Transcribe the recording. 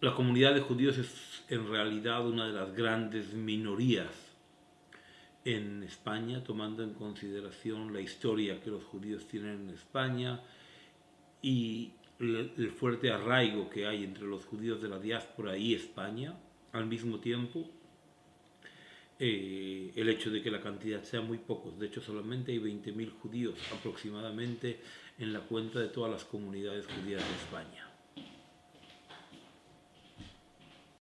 La comunidad de judíos es en realidad una de las grandes minorías en España, tomando en consideración la historia que los judíos tienen en España y el fuerte arraigo que hay entre los judíos de la diáspora y España, al mismo tiempo eh, el hecho de que la cantidad sea muy pocos, de hecho solamente hay 20.000 judíos aproximadamente en la cuenta de todas las comunidades judías de España.